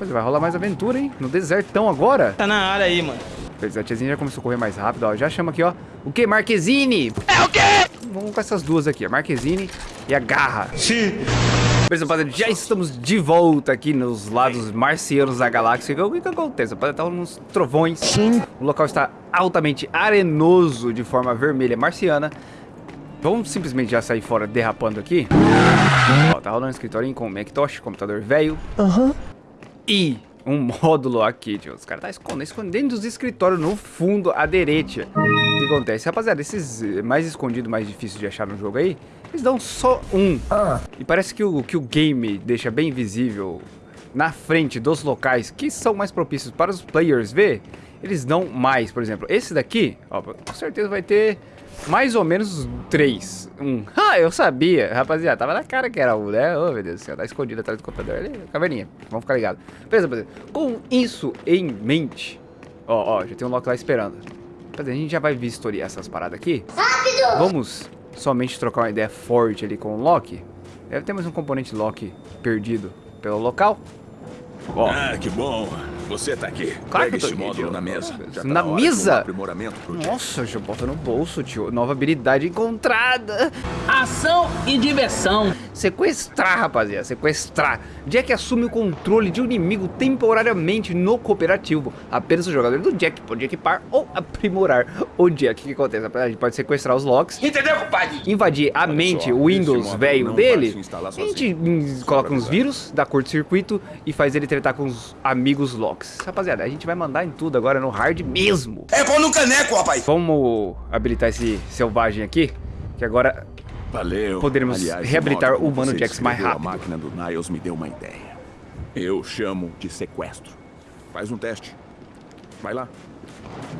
É, vai rolar mais aventura, hein? No desertão agora. Tá na área aí, mano. Pois é, a tiazinha já começou a correr mais rápido, ó. Já chama aqui, ó. O que? Marquezine! É o quê? Vamos com essas duas aqui, a Marquezine e a Garra. Sim. Beleza, rapaziada, já estamos de volta aqui nos lados marcianos da galáxia. O que que acontece? Rapaziada, tá uns trovões. Sim. O local está altamente arenoso de forma vermelha marciana. Vamos simplesmente já sair fora derrapando aqui. Ó, tá rolando um escritório com Macintosh, computador velho. Aham. E um módulo aqui, tio. Os caras tá escondendo, escondendo os escritórios no fundo aderente. O que acontece? Rapaziada, esses eh, mais escondidos, mais difíceis de achar no jogo aí, eles dão só um. E parece que o, que o game deixa bem visível na frente dos locais que são mais propícios para os players ver, eles dão mais. Por exemplo, esse daqui, ó, com certeza vai ter mais ou menos três. Um. Ah, eu sabia, rapaziada. Tava na cara que era um, né? Ô, meu Deus do céu, tá escondido atrás do computador. Ali, caverninha. Vamos ficar ligados. Beleza, rapaziada. Com isso em mente, ó, ó, já tem um Loki lá esperando. Rapaziada, a gente já vai vistoriar essas paradas aqui. Rápido! Vamos somente trocar uma ideia forte ali com o Loki. Deve ter mais um componente Loki perdido pelo local. Ó, Ah, que bom. Você tá aqui. Claro Pega que eu tô esse aqui, módulo tio. na mesa. Já tá Na hora de mesa? um aprimoramento pro Jack. nossa, já bota no bolso, tio. Nova habilidade encontrada. Ação e diversão. Sequestrar, rapaziada, sequestrar. Jack assume o controle de um inimigo temporariamente no cooperativo. Apenas o jogador do Jack pode equipar ou aprimorar o Jack. O que acontece? A gente pode sequestrar os Locks, Entendeu, compadre? invadir a mente, o Windows velho dele. A gente hum, coloca uns vírus, dá curto-circuito e faz ele tretar com os amigos Locks. Rapaziada, a gente vai mandar em tudo agora no hard mesmo. É pão no caneco, rapaz. Vamos habilitar esse selvagem aqui, que agora Valeu. Poderemos Aliás, reabilitar o Mano você Jax mais rápido. A máquina do Niles me deu uma ideia. Eu chamo de sequestro. Faz um teste. Vai lá.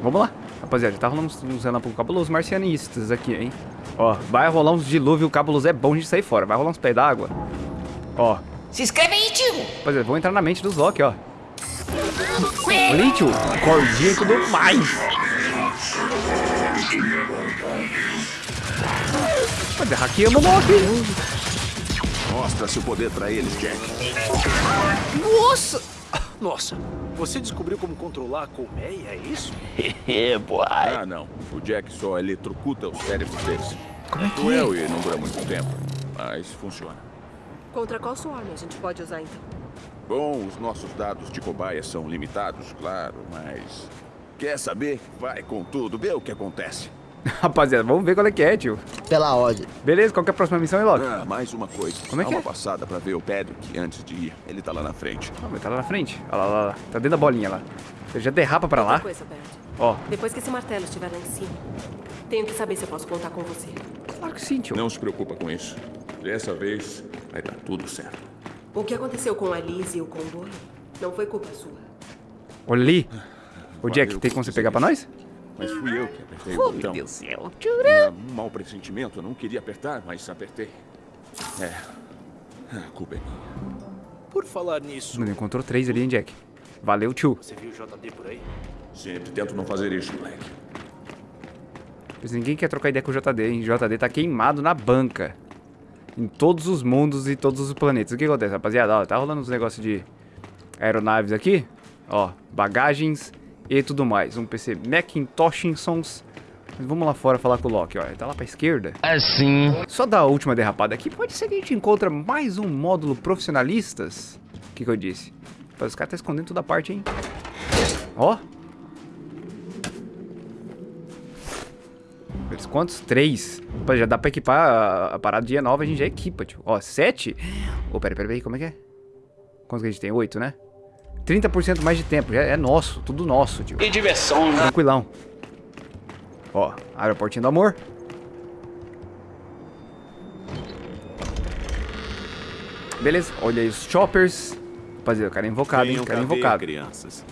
Vamos lá. Rapaziada, já tá rolando uns, relâmpagos cabulosos marcianistas aqui, hein? Ó, vai rolar uns dilúvio cabuloso. É bom a gente sair fora. Vai rolar uns pés d'água. Ó. Se inscreve aí, tio! Rapaziada, vamos entrar na mente dos Loki, ó. Olha aí, tio. Cordinha e tudo mais. Rapaziada, hackeamos o Loki. Mostra seu poder pra eles, Jack. Nossa. Nossa, você descobriu como controlar a colmeia, é isso? Ah, não. O Jack só eletrocuta os cérebros deles. Como é que Cruel é? e não dura muito tempo. Mas funciona. Contra qual swarm a gente pode usar então? Bom, os nossos dados de cobaia são limitados, claro, mas... Quer saber? Vai com tudo, vê o que acontece. Rapaziada, vamos ver qual é que é, tio. Pela ordem. Beleza, qual que é a próxima missão aí, Loki? Ah, mais uma coisa. Como é Dá que uma é? passada pra ver o Patrick antes de ir. Ele tá lá na frente. Ah, mas tá lá na frente. Olha lá, lá, lá. Tá dentro da bolinha lá. Você já derrapa pra lá. Coisa. Ó, Depois que esse martelo estiver lá em cima, tenho que saber se eu posso contar com você. claro que sim, tio. Não se preocupa com isso. Dessa vez vai dar tudo certo. O que aconteceu com a Liz e o comboio não foi culpa sua. Olha ali. Ô, Jack, tem como você pegar pra nós? Mas fui eu que apertei Oh, o botão. meu Deus do céu. Tinha um mau pressentimento. Eu não queria apertar, mas apertei. É. A culpa é minha. Por falar nisso, Mano, encontrou três ali, hein, Jack? Valeu, tio. você viu o JD por aí? Sempre tento não fazer isso, moleque. Pois ninguém quer trocar ideia com o JD, hein? O JD tá queimado na banca. Em todos os mundos e todos os planetas. O que acontece, rapaziada? Ó, tá rolando uns negócios de aeronaves aqui. Ó, bagagens e tudo mais. Um PC Macintoshinsons. Vamos lá fora falar com o Loki, ó. Ele tá lá pra esquerda. Assim. Só da última derrapada aqui, pode ser que a gente encontra mais um módulo profissionalistas. O que, que eu disse? Mas os caras tá escondendo toda a parte, hein? Ó. Eles quantos? Três. Pô, já dá pra equipar a, a paradinha nova, a gente já equipa, tio. Ó, sete? Ô, pera, pera, pera, como é que é? Quantos que a gente tem? Oito, né? 30% mais de tempo, já é nosso, tudo nosso, tio. E diversão, né? Tranquilão. Ó, aeroportinho do amor. Beleza, olha aí os choppers. Rapaziada, o cara é invocado, hein? O cara é invocado. crianças.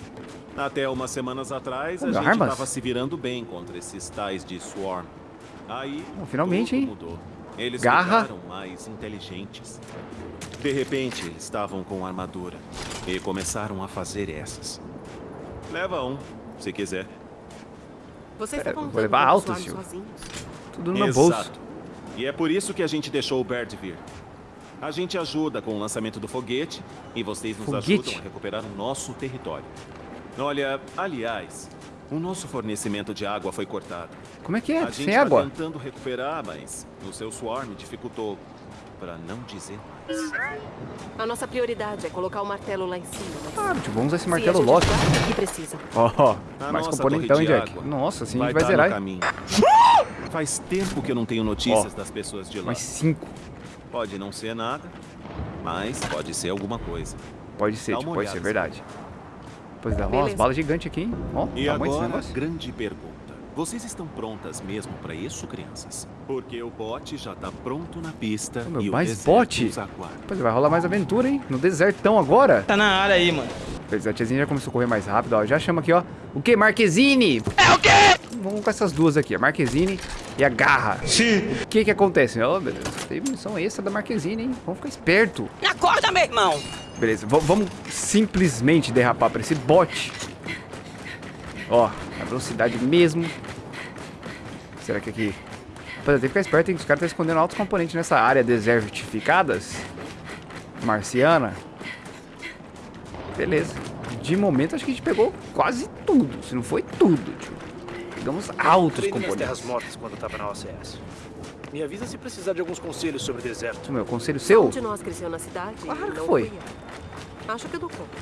Até umas semanas atrás, Ô, a gente armas? tava se virando bem contra esses tais de Swarm. Aí, Bom, finalmente, hein? mudou. Eles Garra. ficaram mais inteligentes. De repente, estavam com armadura e começaram a fazer essas. Leva um, se quiser. Vocês vou lutando levar alto, sozinhos. Tudo no meu bolso. E é por isso que a gente deixou o Bert vir. A gente ajuda com o lançamento do foguete e vocês nos Foguete? ajudam a recuperar o nosso território. Olha, aliás, o nosso fornecimento de água foi cortado. Como é que é? a gente Sem tá água? tentando recuperar, mas o seu swarm dificultou, para não dizer mais. A nossa prioridade é colocar o martelo lá em cima. Ah, tipo, vamos usar esse se martelo achar que precisa. Ó, A mais componentão, hein, Jack? Nossa, assim a gente vai vai tá zerar. caminho. Faz tempo que eu não tenho notícias das pessoas de lá. Mais cinco. Pode não ser nada, mas pode ser alguma coisa. Pode ser, Dá tipo, pode ser verdade. Pois é, ó, umas Beleza. balas gigantes aqui, hein? Ó, E agora, grande pergunta. Vocês estão prontas mesmo para isso, crianças? Porque o bote já tá pronto na pista Ô, meu, e o mais deserto bote? Pois é, vai rolar mais aventura, hein? No desertão agora. Tá na área aí, mano. Pois a tiazinha já começou a correr mais rápido, ó. Já chama aqui, ó. O que? Marquezine! É o quê? Vamos com essas duas aqui, a Marquezine e a Garra. Sim. O que que acontece? Ó, meu Deus, tem munição extra da Marquezine, hein? Vamos ficar esperto. Me acorda, meu irmão. Beleza, v- vamos simplesmente derrapar pra esse bote. Ó, a velocidade mesmo. Será que aqui... Pô, tem que ficar esperto, hein? Os caras estão escondendo altos componentes nessa área desertificadas. Marciana. Beleza. De momento, acho que a gente pegou quase tudo. Se não foi tudo, tio. Pegamos altos componentes. Terras Mortas quando eu tava na OCS. Me avisa se precisar de alguns conselhos sobre o deserto. Meu, conselho seu? Um de nós cresceu na cidade Claro que foi. eu. Acho que eu dou conta.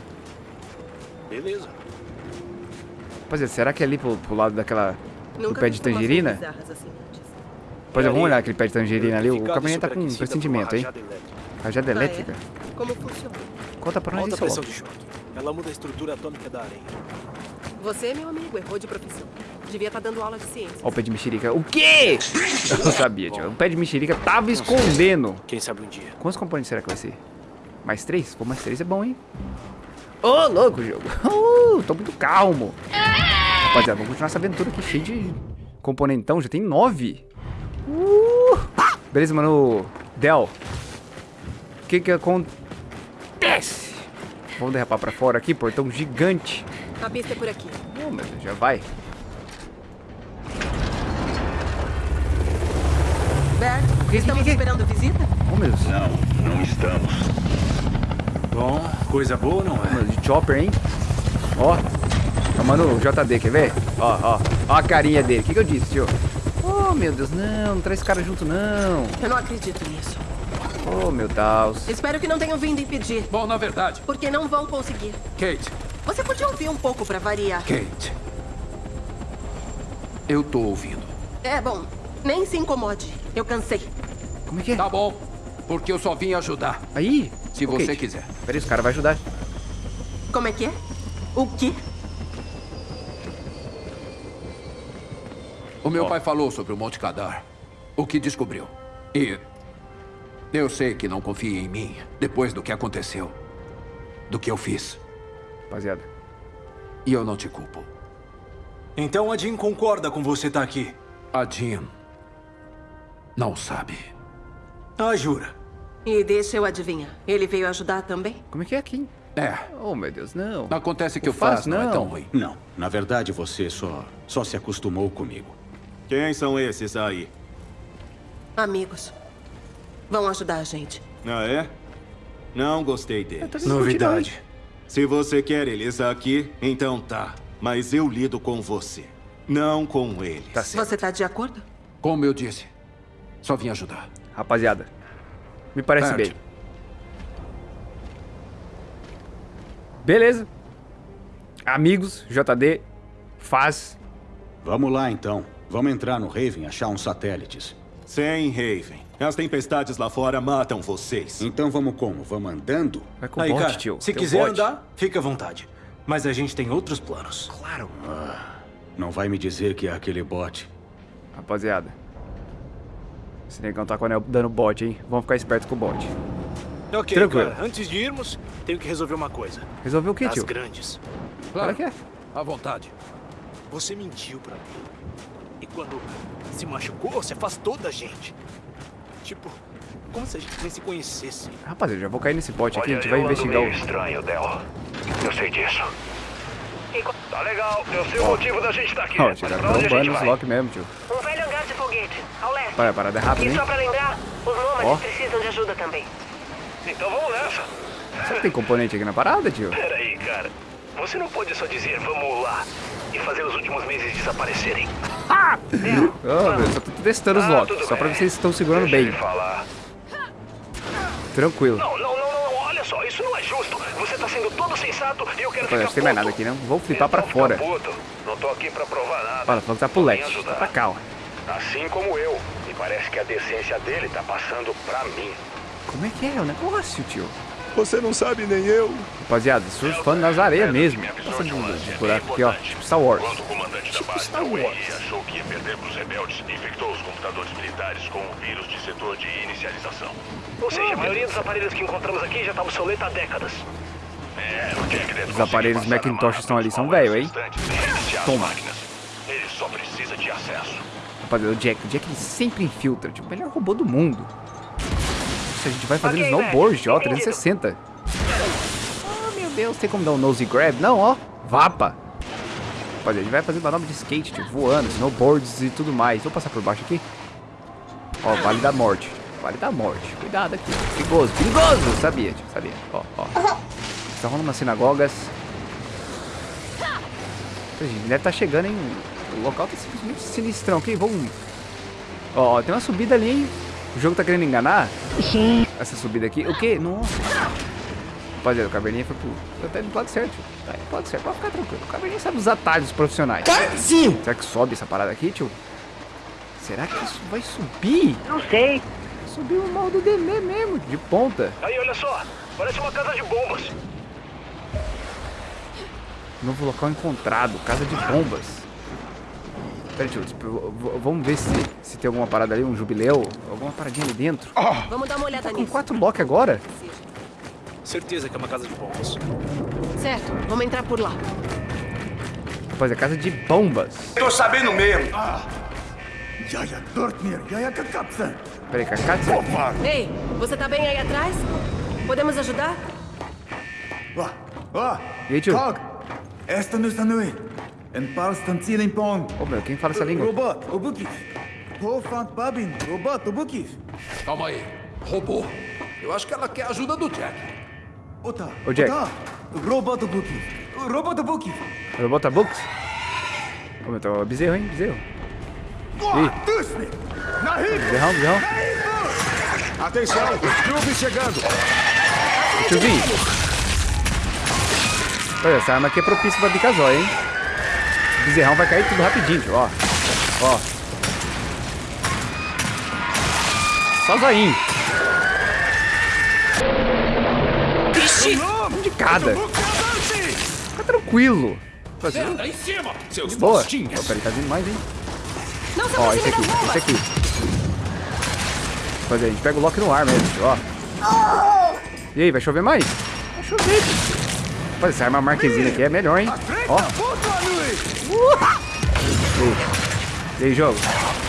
Beleza. Pois é, será que é ali pro, pro lado daquela... Do Nunca pé vi de tangerina? assim. Pois é, vamos olhar aquele pé de tangerina ali. O caminhonete tá com uma pressentimento, hein? rajada elétrica. Ah, é? elétrica. Como funciona? Conta pra nós isso, ó. Ela muda a estrutura atômica da areia. Você, meu amigo, errou de profissão. Devia estar dando aula de ciência. Ó o pé de mexerica. O quê? Eu sabia, tio. O pé de mexerica tava escondendo. Quem sabe um dia. Quantos componentes será que vai ser? Mais três? Pô, mais três é bom, hein? Ô, louco, jogo. Uh, tô muito calmo. Rapaziada, vamos continuar essa aventura aqui cheia de componentão. Já tem nove. Uh. Beleza, mano. Del. O que que acontece? Vamos derrapar pra fora aqui, portão gigante. A pista é por aqui. Oh, meu Deus, já vai. Bert, que- estamos que- que- esperando visita? Oh, meu Deus. Não, não estamos. Bom, coisa boa não é? Mano, de chopper, hein? Ó. Ó, mano, o JD, quer ver? Ó, ó. Ó a carinha dele. O que, que eu disse, tio? Oh, meu Deus, não. Não traz esse cara junto, não. Eu não acredito nisso. Oh, meu Deus. Espero que não tenham vindo impedir, Bom, na verdade, porque não vão conseguir. Kate, Você podia ouvir um pouco pra variar. Kate. Eu tô ouvindo. É, bom, nem se incomode. Eu cansei. Como é que é? Tá bom, porque eu só vim ajudar. Aí. Se você quiser. Peraí, os caras vão ajudar. Como é que é? O quê? O meu pai falou sobre o Monte Cadar. O que descobriu. E. Eu sei que não confia em mim depois do que aconteceu. Do que eu fiz. Rapaziada. E eu não te culpo. Então a Jean concorda com você estar aqui. A Jean. Não sabe. Ah, jura? E deixa eu adivinhar. Ele veio ajudar também? Como é que é aqui? É. Oh, meu Deus, não. Acontece que O o Faz Faz não é não. tão ruim. Não, na verdade você só, só se acostumou comigo. Quem são esses aí? Amigos. Vão ajudar a gente. Ah, é? Não gostei deles. Novidade. Se você quer eles aqui, então tá. Mas eu lido com você, não com eles. Tá certo. Você tá de acordo? Como eu disse, só vim ajudar. Rapaziada. Me parece bem. Beleza. Amigos, JD, faz. Vamos lá então. Vamos entrar no Raven e achar uns satélites. Sem Raven. As tempestades lá fora matam vocês. Então vamos como? Vamos andando? Vai com Aí, cara, tio. se Tem quiser bot. andar, fica à vontade. Mas a gente tem outros planos. Claro. Não vai me dizer que é aquele bot. Rapaziada. Esse negão tá com o anel dando bot, hein? Vamos ficar espertos com o bot. Ok, Tranquilo. cara. Antes de irmos, tenho que resolver uma coisa. Resolveu o que, Das tio? grandes. Claro que é. À vontade. Você mentiu pra mim. E quando se machucou, você afastou da gente. Tipo, como se a gente nem se conhecesse. Rapaziada, já vou cair nesse bot aqui. A gente vai investigar o... estranho, Del. Eu sei disso. Tá legal, eu sei o motivo da gente estar aqui. Ó, Mas tiraram pra onde a gente trombando os vai? lock mesmo, tio. Um velho hangar de foguete, ao leste. Para, parada rápida, E hein? só pra lembrar, os nômades Ó. precisam de ajuda também. Então vamos nessa. Será que tem componente aqui na parada, tio? Peraí, cara. Você não pode só dizer vamos lá e fazer os últimos meses desaparecerem. Ah, meu, só tô testando os Ah, locks, tudo só pra ver se eles estão segurando Deixa bem. Tranquilo. Não, não, não, não, olha só, isso não é justo. Você tá sendo todo sensato e eu quero Olha, ficar não tem mais nada aqui, não. Vou flipar pra Então fica fora. puto. Não tô aqui pra provar nada. Olha, falou que tá pro leste. Tá pra cá, ó. Assim como eu. E parece que a decência dele tá passando pra mim. Como é que é o negócio, tio? Você não sabe nem eu. Rapaziada, surfando nas areias mesmo. Nossa, de, de buraco aqui, ó. Tipo Star Wars. Quando o comandante da base Star Wars. achou que ia perder pros rebeldes, infectou os computadores militares com o vírus de setor de inicialização. Ou seja, a maioria dos aparelhos que encontramos aqui já tá obsoleto há décadas. É, Os aparelhos Macintosh estão ali, são velho, hein? Toma. máquinas. Ele só precisa de acesso. Rapaziada, o Jack. O Jack ele sempre infiltra. Tipo, o melhor robô do mundo. Nossa, a gente vai fazendo Ok, snowboard, ó. velho, 360. Oh, meu Deus. Tem como dar um nose grab? Não, ó. Vapa. Rapaziada, a gente vai fazer manobra de skate, tipo, voando, snowboards e tudo mais. Vou passar por baixo aqui. Ó, Vale da Morte. Vale da Morte. Cuidado aqui. Perigoso, perigoso. Sabia, tio, sabia. Ó, ó. Tá rolando umas sinagogas. A gente deve estar chegando, hein? O local tá simplesmente sinistrão aqui. Vamos. Ó, ó, tem uma subida ali, hein? O jogo tá querendo enganar? Essa subida aqui. O quê? Nossa. Rapaziada, o Caverninha foi pro. Tá indo pro lado certo. Tá indo pro lado certo. Pode ficar tranquilo. O Caverninha sabe os atalhos profissionais. Sim. Será que sobe essa parada aqui, tio? Será que isso vai subir? Não sei. Subiu o mal do Demê mesmo, de ponta. Aí, olha só. Parece uma casa de bombas. Novo local encontrado, casa de bombas. Pera, tio, vamos ver se, se tem alguma parada ali, um jubileu, alguma paradinha ali dentro. Vamos dar uma olhada Com nisso. quatro lock agora? Certeza que é uma casa de bombas. Certo, vamos entrar por lá. Rapaz, é casa de bombas. Tô sabendo mesmo. Peraí, Kakatsu? Ei, você tá bem aí atrás? Podemos ajudar? E aí, tio? Esta nu sanui. En palstan ceiling pong. Ô, meu, quem fala essa língua? Robot, obukis. Hofant babin, robot, obukis. Calma aí. Robô. Eu acho que ela quer a ajuda do Jack. Ota. Ô, Jack. Ota. Robot obukis. Robot obukis. Robota Books? Ô, meu, tá bezerro, hein? Bezerro. Ih, bezerrão, bezerrão. Atenção, Scooby chegando. Tiozinho. Olha, essa arma aqui é propícia pra bicar zóia, hein? O bezerrão vai cair tudo rapidinho, tio, ó. Ó. Só zoinho. Um de cada. Fica tranquilo. De boa. Ó, peraí, tá vindo mais, hein? Não Ó, esse aproxime aqui, esse aqui. Fazer, a gente pega o lock no ar mesmo, tio, ó. E aí, vai chover mais? Vai chover, tio. Rapaz, essa arma marquesina aqui é melhor, hein? Ó. E aí, jogo?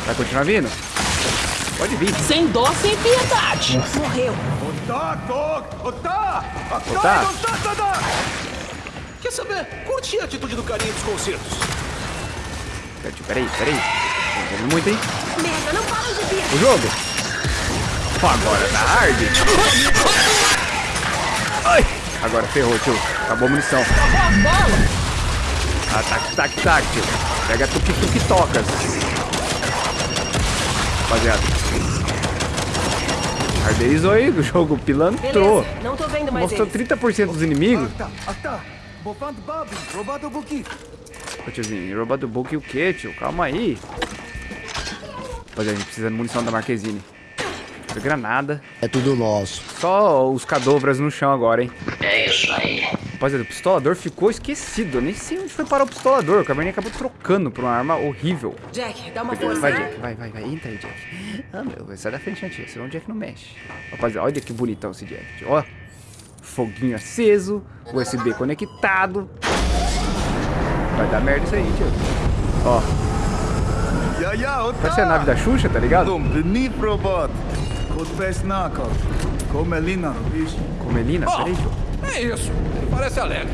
Vai continuar vindo? Pode vir. Sem dó, sem piedade. Morreu. Ota. Ota. Ota. Quer saber? Curti a atitude do carinha dos concertos. Peraí, tio, peraí, vendo muito, hein? Merda, não param de vir. O jogo. Agora tá hard. Ai. Agora ferrou, tio. Acabou a munição. Ah, tac, tac, tac, tio. Pega tuk-tuk tocas. Rapaziada. Arderizou aí o jogo, pilantrou. Beleza, não tô vendo mais Mostrou eles. 30% dos inimigos. Ô tiozinho, robot do book o quê, tio? Calma aí. Rapaziada, a gente precisa de munição da Marquezine. Granada. É tudo nosso. Só os cadovras no chão agora, hein? É isso aí. Rapaziada, o pistolador ficou esquecido. Eu nem sei onde foi parar o pistolador. O Cabernet acabou trocando por uma arma horrível. Jack, dá uma força. Vai, Jack. Vai, vai, vai. Entra aí, Jack. Ah, meu. Vai sair da frente, antiga. Senão o Jack não mexe. Rapaziada, olha que bonitão esse Jack. tio. Ó. Foguinho aceso. USB conectado. Vai dar merda isso aí, tio. Ó. Parece a nave da Xuxa, tá ligado? Dom, beneath robot. Kod best knuckle. Komelina, bicho. Comelina? Peraí, tio. É isso. Ele parece alegre.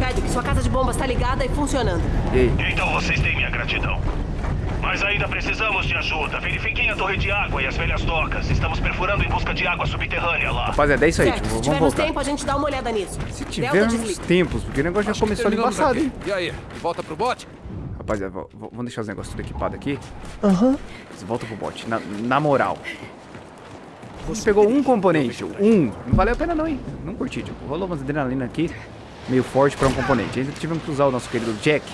Patrick, sua casa de bombas tá ligada e funcionando. E aí? Então vocês têm minha gratidão. Mas ainda precisamos de ajuda. Verifiquem a torre de água e as velhas docas. Estamos perfurando em busca de água subterrânea lá. Rapaziada, é isso aí, Certo, tio. se Vamos tivermos voltar. tempo, a gente dá uma olhada nisso. Se tivermos tempos, porque o negócio já começou ali aqui. hein? E aí, volta pro bote? Rapaziada, vamos deixar os negócios tudo equipado aqui. Aham. Volta pro bot. Na, na moral. Você pegou um componente. Um. Não valeu a pena não, hein? Não curti, tipo. Rolou umas adrenalina aqui. Meio forte pra um componente. Ainda tivemos que usar o nosso querido Jack.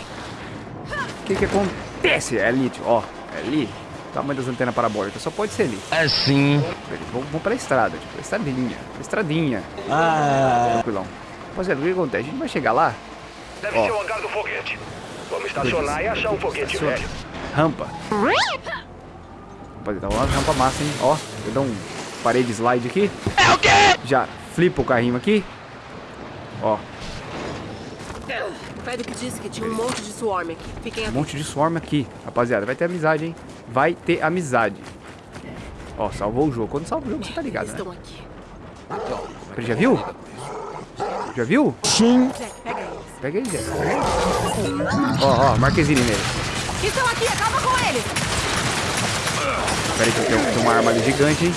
O que que acontece? É ali, tio. Ó. É ali. Tamanho das antenas parabólicas. Só pode ser ali. Assim. Beleza, Vamos, vamos pra estrada, tipo. Estradinha. Estradinha. Ah. Tranquilão. Rapaziada, o que acontece? A gente vai chegar lá. Deve Ó. ser o hangar do foguete. Vamos estacionar e achar um foguete Estaciona. velho. Rampa. Rapaziada, uma rampa massa, hein? Ó, eu dou um parede slide aqui. É o quê? Já flipa o carrinho aqui. Ó, O Fedric disse que tinha um monte de swarm aqui. Fiquem um atentos. monte de swarm aqui. Rapaziada, vai ter amizade, hein? Vai ter amizade. Ó, salvou o jogo. Quando salva o jogo, você tá ligado, né? Estão aqui. Você já viu? Já viu? Sim. Jack, pega eles. Pega aí, Zé. Pega aí. Ó, ó, Marquezine nele. Estão aqui, acaba com eles! Pera aí que eu tenho, tenho uma arma ali gigante, hein?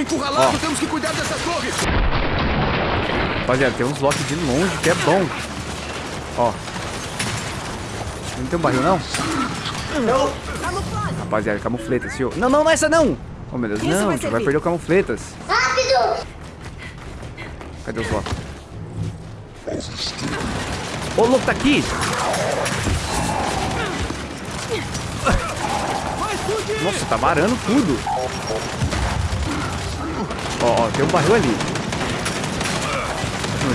Estamos encurralados, temos que cuidar dessas torres. Rapaziada, tem uns lock de longe que é bom. Ó. Não tem um barril, não? Camuflagem! Rapaziada, camufletas, tio. Não, não, não é essa não! Oh, meu Deus, Isso não, vai tio, vai perder o camufletas. Rápido. Cadê os lock? Ô, louco, tá aqui! Nossa, tá varando tudo. Ó, ó, tem um barril ali.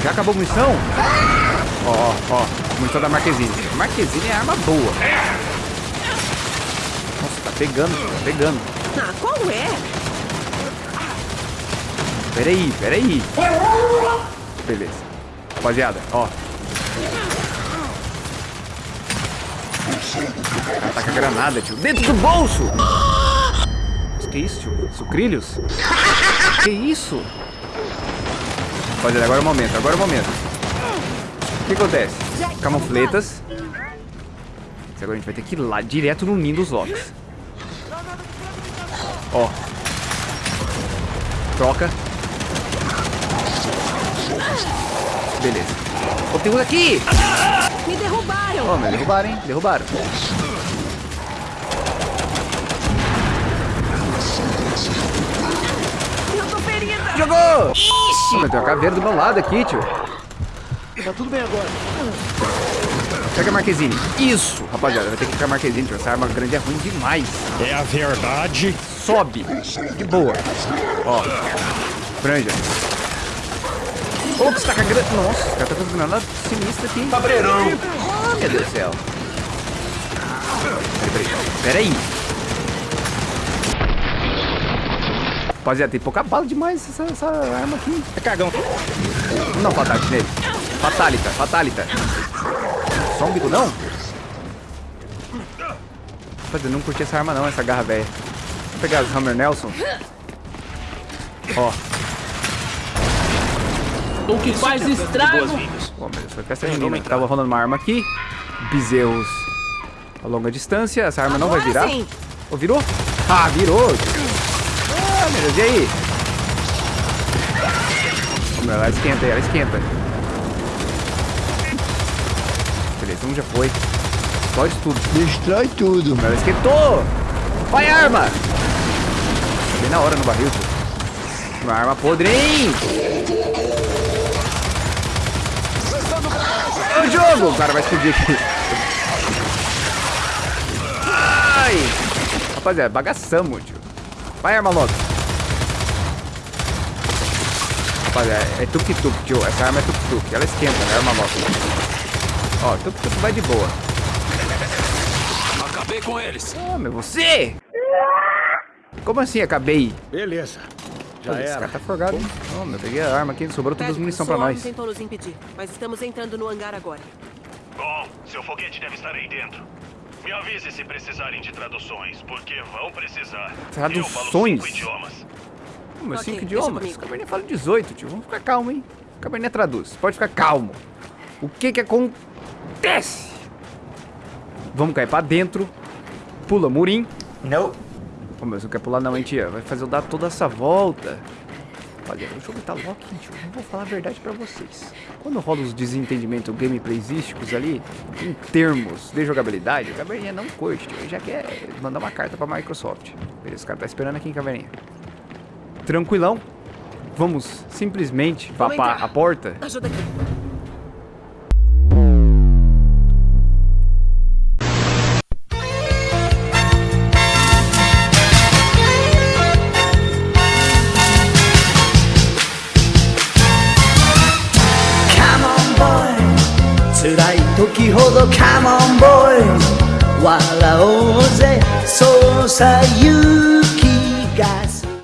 Já acabou a munição? Ó, ó, ó. Munição da Marquezine. Marquezine é arma boa. Nossa, tá pegando, tá pegando. Ah, qual é? Peraí, peraí. Beleza. Rapaziada, ó. Tá com a granada, tio. Dentro do bolso! Que isso, tio? Sucrilhos? Que isso? Rapaziada, agora é o momento, agora é o momento. O que acontece? Camufletas. Agora a gente vai ter que ir lá, direto no ninho dos locks. Ó. Troca. Beleza. Ó, tem um aqui! Me derrubaram! Ó, mas derrubaram, hein? Derrubaram. Eu Jogou! Ixi! Mas tem uma caveira do meu lado aqui, tio. Tá tudo bem agora. Pega a Marquezine. Isso! Rapaziada, vai ter que ficar a Marquezine, tio. Essa arma grande é ruim demais. É a verdade. Sobe. De boa. Ó. Franja. Você tá com a grana... Nossa, o cara tá com a granada sinistra aqui. Cabreirão. Ah, meu Deus do céu. Peraí, peraí. Peraí. Rapaziada, tem pouca bala demais essa, essa arma aqui. É cagão. Não, fatality nele. Fatalita, fatalita. Só um bico, não? Rapaziada, eu não curti essa arma não, essa garra velha. Vou pegar as Hammer Nelson. Ó. O que faz estrago. Pô, meu Deus, foi festa junina. Tava rolando uma arma aqui. Bezerros a longa distância. Essa arma não vai Agora virar. sim. Ô, virou? Ah, virou. Deus, e aí? Ela esquenta aí, ela esquenta. Beleza, um já foi. Explode tudo. Destrói tudo. Ela esquentou! Vai, arma! Bem na hora no barril. Uma arma podre, hein? O jogo! O cara vai explodir aqui. Ai! Rapaziada, bagaçamos, tio. Vai, arma logo. Rapaziada, é tuk-tuk, tio. Essa arma é tuk-tuk. Ela esquenta, né? Arma logo. Ó, tuk-tuk vai de boa. Acabei com eles. Ah, meu, você? Como assim acabei? Beleza. Já Pô, esse era. cara tá forgado, hein? Oh, meu, peguei a arma aqui, sobrou todas as munição pra nós. tentou nos impedir, mas estamos entrando no hangar agora. Bom, seu foguete deve estar aí dentro. Me avise se precisarem de traduções, porque vão precisar. Eu falo Traduções? cinco idiomas. Pô, meus Ok, cinco idiomas. O Cabernet fala 18, tio. Vamos ficar calmo, hein? O Cabernet traduz. Pode ficar calmo. O que que acontece? Vamos cair pra dentro pula murim. Não. Pô, mas não quer pular não, hein, tia? Vai fazer eu dar toda essa volta. Olha, o jogo tá lock, gente. Eu vou falar a verdade pra vocês. Quando rola os desentendimentos gameplaysísticos ali, em termos de jogabilidade, o Caveirinha não curte, tio. Ele já quer mandar uma carta pra Microsoft. Beleza, o cara tá esperando aqui em Caveirinha. Tranquilão. Vamos simplesmente vapar a porta. Ajuda aqui.